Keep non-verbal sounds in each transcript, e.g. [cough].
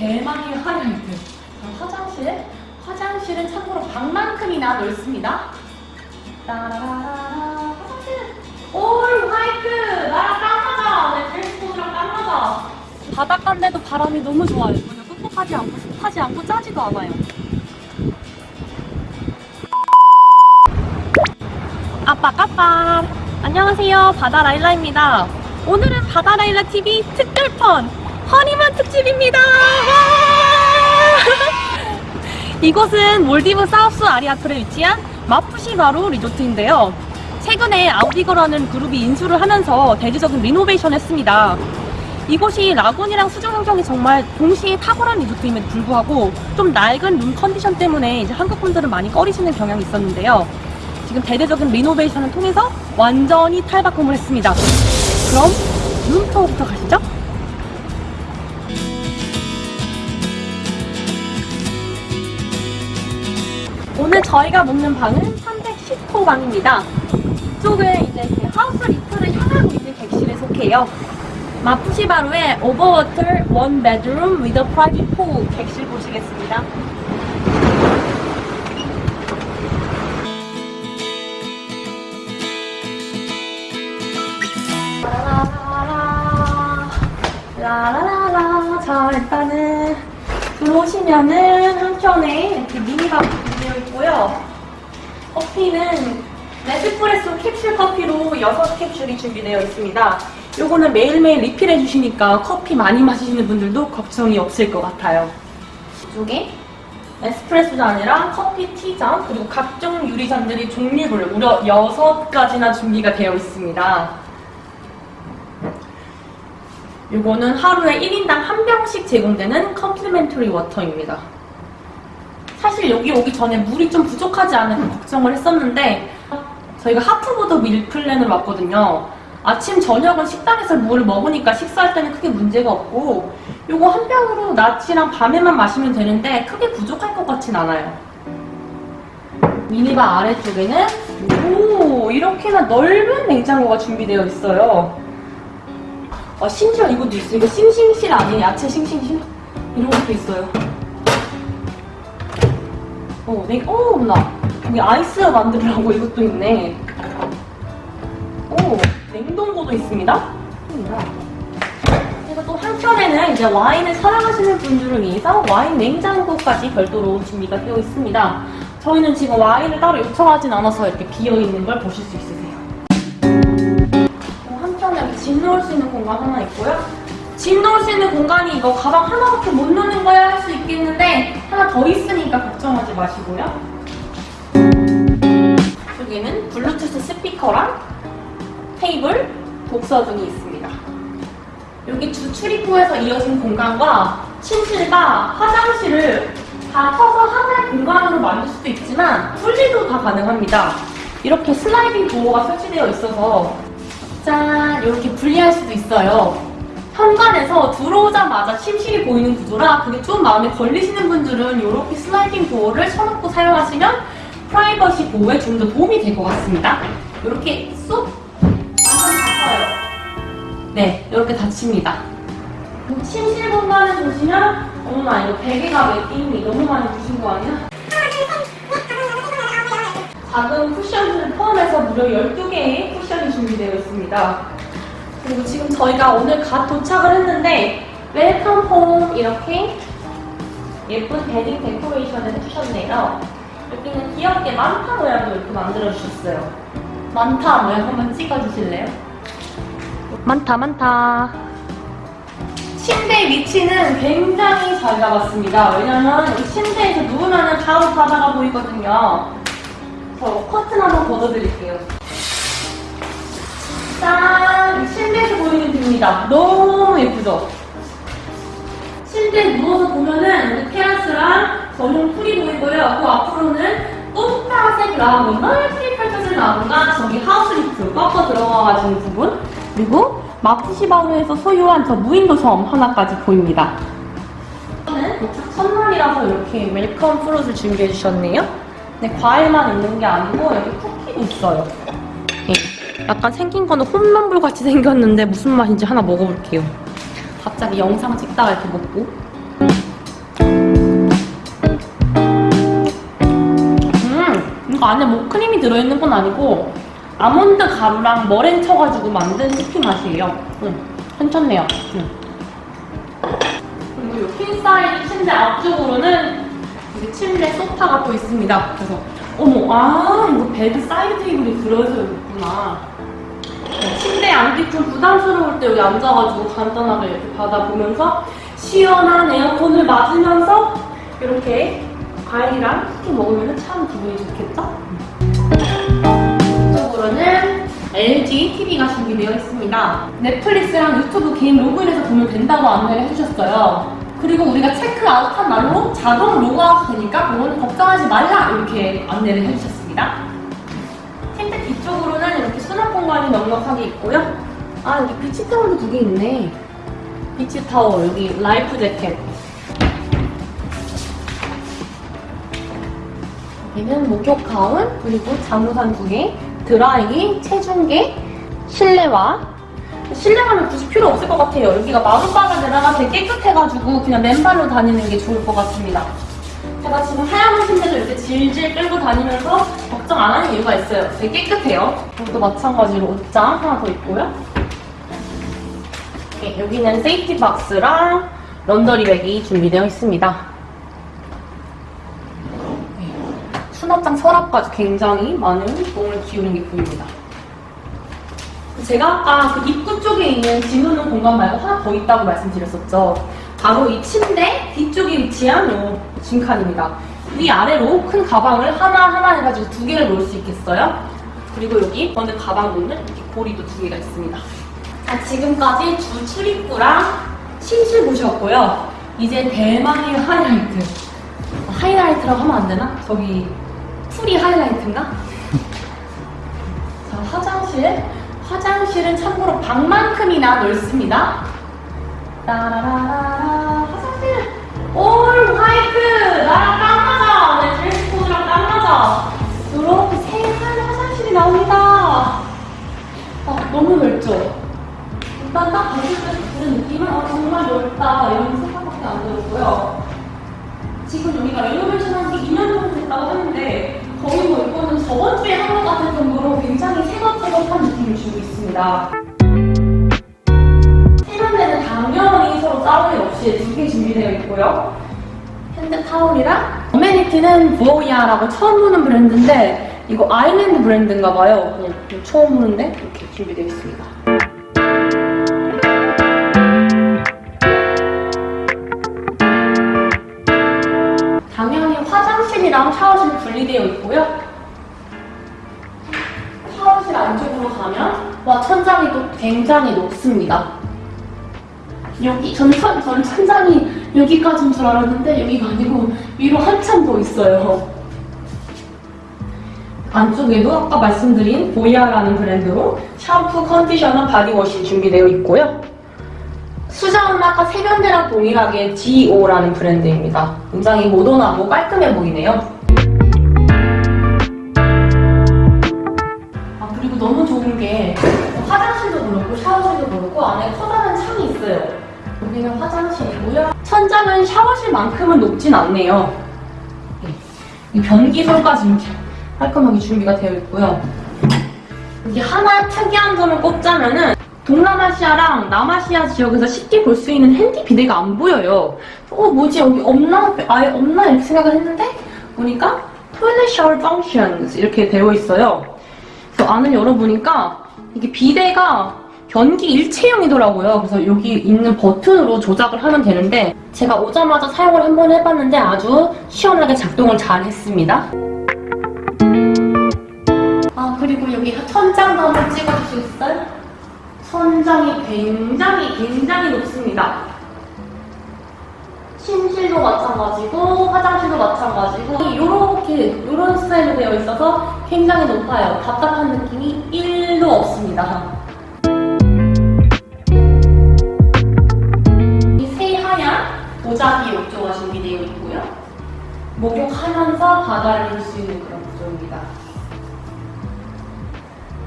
대망의 하이라이트. 화장실? 화장실은 참고로 방만큼이나 넓습니다. 따라라라 화장실 올 화이트! 나랑 딱 맞아 내 드레스 코드랑 딱 맞아 바닷가인데도 바람이 너무 좋아요. 전혀 꿉꿉하지 않고 습하지 않고 짜지도 않아요. 아빠 까빠. 안녕하세요. 바다라일라입니다. 오늘은 바다라일라 TV 특별편 허니문 특집입니다 와! [laughs] 이곳은 몰디브 South Ari Atoll에 위치한 마푸시바루 리조트인데요 최근에 아웃리거라는 그룹이 인수를 하면서 대대적인 renovation을 했습니다 이곳이 lagoon이랑 수중 환경이 정말 동시에 탁월한 리조트임에도 불구하고 좀 낡은 룸 컨디션 때문에 이제 한국 분들은 많이 꺼리시는 경향이 있었는데요 지금 대대적인 renovation을 통해서 완전히 탈바꿈을 했습니다. 그럼 룸투어부터 가시죠. 오늘 저희가 묵는 방은 310호 방입니다. 이쪽은 이제 그 house reef를 향하고 있는 객실에 속해요. 마푸시바루의 overwater one bedroom with a private pool 객실 보시겠습니다. 라라라라 자 일단은 들어오시면은 한켠에 이렇게 미니밥 있고요. 커피는 네스프레소 캡슐 커피로 6캡슐이 준비되어 있습니다. 요거는 매일매일 리필해 주시니까 커피 많이 마시는 분들도 걱정이 없을 것 같아요. 이쪽에 에스프레소 잔이랑 커피 티잔 그리고 각종 유리잔들이 종류별로 무려 6가지나 준비가 되어 있습니다. 요거는 하루에 1인당 한 병씩 제공되는 컴플리멘터리 워터입니다. 사실 여기 오기 전에 물이 좀 부족하지 않을까 걱정을 했었는데 저희가 하프보드 밀플랜으로 왔거든요. 아침, 저녁은 식당에서 물을 먹으니까 식사할 때는 크게 문제가 없고 요거 한 병으로 낮이랑 밤에만 마시면 되는데 크게 부족할 것 같진 않아요. 미니바 아래쪽에는 오 이렇게나 넓은 냉장고가 준비되어 있어요. 아, 심지어 이것도 있어요. 이거 싱싱실 아니에요? 야채 싱싱실? 이런 것도 있어요. 어, 냉, 어, 나 여기 아이스 만들으라고 이것도 있네. 오, 냉동고도 있습니다. 그래서 또 한켠에는 이제 와인을 사랑하시는 분들을 위해서 와인 냉장고까지 별도로 준비가 되어 있습니다. 저희는 지금 와인을 따로 요청하진 않아서 이렇게 비어있는 걸 보실 수 있으세요. 한편에 짐 넣을 수 있는 공간 하나 있고요. 짐 넣을 수 있는 공간이 이거 가방 하나밖에 못 넣는 거야 할 수 있겠는데 하나 더 있 으니까 걱정하지 마시고요. 여기는 블루투스 스피커랑 테이블, 독서 등이 있습니다. 여기 주 출입구에서 이어진 공간과 침실과 화장실을 다 켜서 하나의 공간으로 만들 수도 있지만 분리도 다 가능합니다. 이렇게 sliding door가 설치되어 있어서 짠 이렇게 분리할 수도 있어요. 현관에서 들어오자마자 침실이 보이는 구조라 그게 좀 마음에 걸리시는 분들은 이렇게 sliding door를 쳐놓고 사용하시면 프라이버시 보호에 좀 더 도움이 될 것 같습니다. 이렇게 쏙 완전 닫혀요. 네, 이렇게 닫힙니다. 침실 공간을 보시면 어머나 이거 베개가 왜 띄니 너무 많이 주신 거 아니야? 작은 쿠션을 포함해서 무려 12개의 쿠션이 준비되어 있습니다. 그리고 지금 저희가 오늘 갓 도착을 했는데 welcome home 이렇게 예쁜 bedding decoration을 해주셨네요. 여기는 귀엽게 manta 모양도 이렇게 만들어주셨어요. manta 모양 한번 찍어주실래요? manta manta 침대 위치는 굉장히 잘 잡았습니다 왜냐면 이 침대에서 누우면 바로 바다가 보이거든요 저 커튼 한번 걷어드릴게요 보이는 뷰입니다 너무 예쁘죠? 침대에 누워서 보면은 테라스랑 전용 풀이 보이고요 그 앞으로는 똥파색 lagoon 넓게 펼쳐진 lagoon과 저기 house reef 꺾어 들어가가지고 부분 그리고 마푸시바루에서 소유한 저 무인도 섬 하나까지 보입니다. 저는 도착 첫날이라서 이렇게 welcome fruit를 준비해 주셨네요. 근데 과일만 있는 게 아니고 여기 쿠키도 있어요. 네. 약간 생긴 거는 홈런볼 같이 생겼는데 무슨 맛인지 하나 먹어볼게요. 갑자기 영상 찍다가 이렇게 먹고 음! 이거 안에 뭐 크림이 들어있는 건 아니고 아몬드 가루랑 머랭 쳐가지고 만든 스피 맛이에요. 음, 괜찮네요. 음. 그리고 이 queen size 침대 앞쪽으로는 이게 침대 소파가 또 있습니다. 그래서 어머 아 이거 bedside table이 들어서 있구나. 네, 침대에 앉기 좀 부담스러울 때 여기 앉아가지고 간단하게 이렇게 바다 보면서 시원한 에어컨을 맞으면서 이렇게 과일이랑 쿠키 먹으면 참 기분이 좋겠죠? 이쪽으로는 LG TV가 준비되어 있습니다. 넷플릭스랑 유튜브 개인 로그인해서 보면 된다고 안내를 해주셨어요. 그리고 우리가 체크아웃한 날로 자동 로그아웃 되니까 그거는 걱정하지 말라 이렇게 안내를 해주셨습니다. 공간이 넉넉하게 있고요. 아 여기 beach towel도 두 개 있네. beach towel 여기 life jacket. 여기는 목욕 가운 그리고 장우산 두 개, 드라이기, 체중계, 실내화. 실내화는 굳이 필요 없을 것 같아요. 여기가 마룻바닥에다가 되게 깨끗해가지고 그냥 맨발로 다니는 게 좋을 것 같습니다. 제가 지금 하얀 치마도 이렇게 질질 끌고 다니면서 걱정 안 하는 이유가 있어요. 되게 깨끗해요. 여기도 마찬가지로 옷장 하나 더 있고요. 네, 여기는 safety box랑 laundry bag이 준비되어 있습니다. 네, 수납장 서랍까지 굉장히 많은 공을 기울인 게 보입니다. 제가 아까 그 입구 쪽에 있는 짐 두는 공간 말고 하나 더 있다고 말씀드렸었죠. 바로 이 침대 뒤쪽에 위치한 요 짐칸입니다. 위아래로 큰 가방을 하나하나 해가지고 두 개를 놓을 수 있겠어요. 그리고 여기 어느 가방 놓는 고리도 두 개가 있습니다. 자, 지금까지 주 출입구랑 침실 보셨고요. 이제 대망의 하이라이트. 아, 하이라이트라고 하면 안 되나? 저기 풀이 하이라이트인가? 자, 화장실. 화장실은 참고로 방만큼이나 넓습니다. 따라라라 all white 나랑 딱 맞아 내 dress code랑 딱 맞아 이렇게 새하얀 화장실이 나옵니다. 아 너무 넓죠? 일단 딱 봤을 때 드는 느낌은 아 정말 넓다 이런 생각밖에 안 들었고요. 지금 여기가 renovation 한 지 2년 정도 됐다고 하는데 거의 뭐 이거는 저번 주에 한 것 같은 정도로 굉장히 새것새것한 느낌을 주고 있습니다 당연히 서로 싸움이 없이 두 개 준비되어 있고요. hand towel이랑 amenity는 부오야라고 처음 보는 브랜드인데 이거 island 브랜드인가 봐요. 그냥 처음 보는데 이렇게 준비되어 있습니다. 당연히 화장실이랑 샤워실이 분리되어 있고요. 샤워실 안쪽으로 가면 와 천장이 또 굉장히 높습니다. 여기 전천 전 천장이 여기까지인 줄 알았는데 여기가 아니고 위로 한참 더 있어요. 안쪽에도 아까 말씀드린 보이아라는 브랜드로 샴푸, conditioner, body wash 준비되어 있고요. 수전은 아까 세면대랑 동일하게 GO라는 브랜드입니다. 굉장히 모던하고 깔끔해 보이네요. 아 그리고 너무 좋은 게 화장실도 그렇고 샤워실도 그렇고 안에 커다란 창이 있어요. 여기는 화장실이고요. 천장은 샤워실만큼은 높진 않네요. 네. 이 변기설까지 이렇게 깔끔하게 준비가 되어 있고요. 이게 하나 특이한 점을 꼽자면 은 동남아시아랑 남아시아 지역에서 쉽게 볼 수 있는 핸디 비데가 안 보여요. 어 뭐지 여기 없나? 아예 없나? 이렇게 생각을 했는데 보니까 toilet shower functions 이렇게 되어 있어요. 그래서 안을 열어보니까 이게 비데가 변기 일체형이더라고요. 그래서 여기 있는 버튼으로 조작을 하면 되는데 제가 오자마자 사용을 한 번 해봤는데 아주 시원하게 작동을 잘 했습니다. 아 그리고 여기 천장도 한번 찍어주시겠어요? 천장이 굉장히 굉장히 높습니다. 침실도 마찬가지고 화장실도 마찬가지고 이렇게 이런 스타일로 되어 있어서 굉장히 높아요. 답답한 느낌이 1도 없습니다. 바다를 볼수 있는 그런 구조입니다.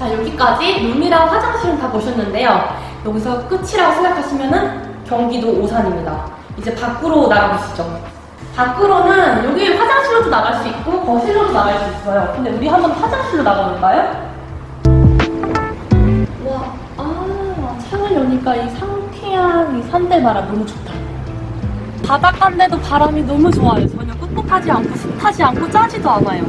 자, 여기까지 룸이랑 화장실은 다 보셨는데요. 여기서 끝이라고 생각하시면은 경기도 오산입니다. 이제 밖으로 나가보시죠. 밖으로는 여기 화장실로도 나갈 수 있고 거실로도 나갈 수 있어요. 근데 우리 한번 화장실로 나가볼까요? 와, 아, 창을 여니까 이 상쾌한 이 산들바람 너무 좋다. 바닷가인데도 바람이 너무 좋아요. 전혀 꿉꿉하지 않고 습하지 않고 짜지도 않아요.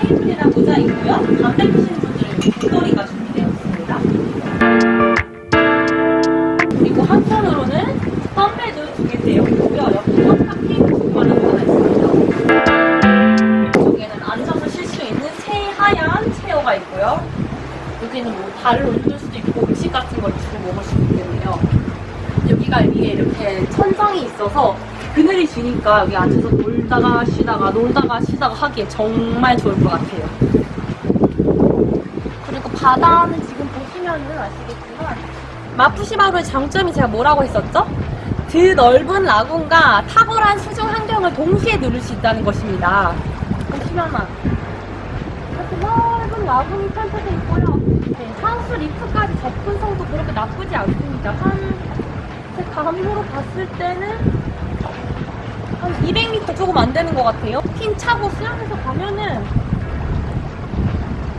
테이블이랑 의자 있고요. 담배 피시는 분들은 목도리가 준비되어 있습니다. 그리고 한편으로는 선베드 두개 되어 있고요. 옆에 테이블 공간이 하나 있습니다. 이쪽에는 앉아서 쉴 수 있는 새하얀 체어가 있고요. 여기는 뭐 발을 올릴 수도 있고 음식 같은 걸 주고 먹을 수도 있겠네요. 여기가 위에 이렇게 천장이 있어서 그늘이 지니까 여기 앉아서 놀다가 쉬다가 놀다가 쉬다가 하기에 정말 좋을 것 같아요. 그리고 바다는 지금 보시면은 아시겠지만 마푸시마루의 장점이 제가 뭐라고 했었죠? 그 넓은 라군과 탁월한 수중 환경을 동시에 누릴 수 있다는 것입니다. 보시면은 이렇게 넓은 라군이 펼쳐져 있고요. 네, 하우스 리프까지 접근성도 그렇게 나쁘지 않습니다. 한, 제 감으로 봤을 때는 한 200m 조금 안 되는 것 같아요. 핀 차고 수영해서 가면은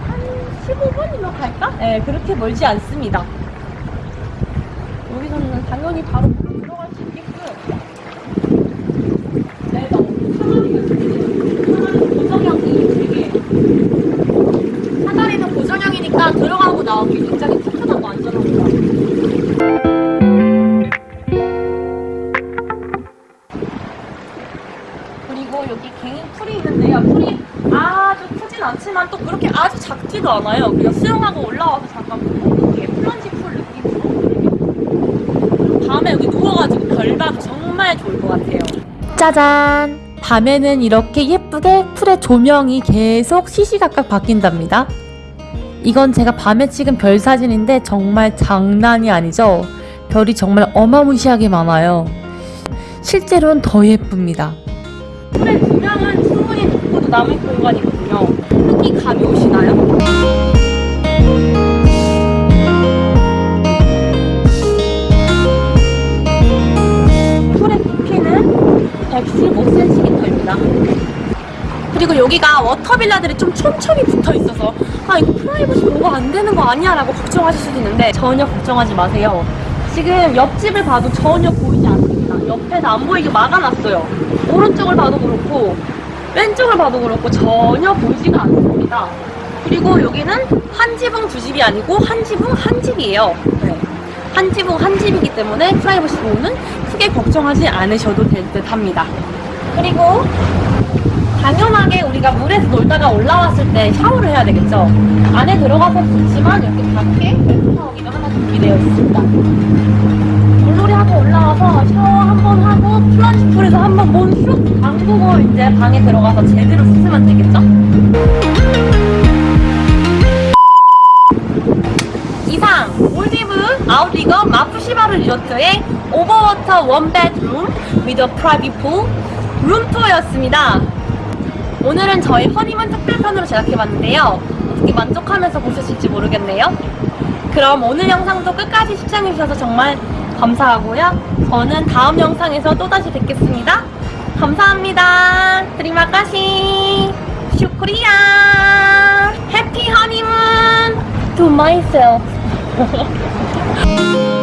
한 15분이면 갈까? 네, 그렇게 멀지 않습니다. 여기서는 당연히 바로 들어갈 수 있게끔 네, 너무 사다리 고정형이 되게 사다리는 고정형이니까 들어가고 나오기 굉장히 튼튼하고 안전합니다. 크진 않지만 또 그렇게 아주 작지도 않아요. 그냥 수영하고 올라와서 잠깐 이렇게 플런지 풀 느낌으로 밤에 여기 누워가지고 별 봐도 정말 좋을 것 같아요. 짜잔! 밤에는 이렇게 예쁘게 풀의 조명이 계속 시시각각 바뀐답니다. 이건 제가 밤에 찍은 별 사진인데 정말 장난이 아니죠? 별이 정말 어마무시하게 많아요. 실제로는 더 예쁩니다. 풀의 조명은 충분히 높고도 남을 공간이거든요. 흙이 감이 오시나요? 풀의 깊이는 115cm입니다. 그리고 여기가 워터빌라들이 좀 촘촘히 붙어 있어서 아 이거 프라이버시 보호가 안 되는 거 아니야 라고 걱정하실 수도 있는데 전혀 걱정하지 마세요. 지금 옆집을 봐도 전혀 보이지 않습니다. 옆에는 안 보이게 막아놨어요. 오른쪽을 봐도 그렇고 왼쪽을 봐도 그렇고 전혀 보이지가 않습니다. 그리고 여기는 한 지붕 두 집이 아니고 한 지붕 한 집이에요. 네. 한 지붕 한 집이기 때문에 프라이버시 보호는 크게 걱정하지 않으셔도 될 듯 합니다. 그리고 당연하게 우리가 물에서 놀다가 올라왔을 때 샤워를 해야 되겠죠. 안에 들어가서 좋지만 이렇게 밖에 샤워기가 하나 준비되어 있습니다. 담그고 이제 방에 들어가서 제대로 씻으면 되겠죠? 이상 몰디브 아웃리거 마푸시바루 리조트의 overwater one bedroom with a private pool 룸투어였습니다. 오늘은 저희 허니문 특별편으로 제작해봤는데요. 어떻게 만족하면서 보셨을지 모르겠네요. 그럼 오늘 영상도 끝까지 시청해주셔서 정말 감사하고요. 저는 다음 영상에서 또다시 뵙겠습니다. 감사합니다. 드리마카시 슈크리야. 해피 허니문. to myself [laughs]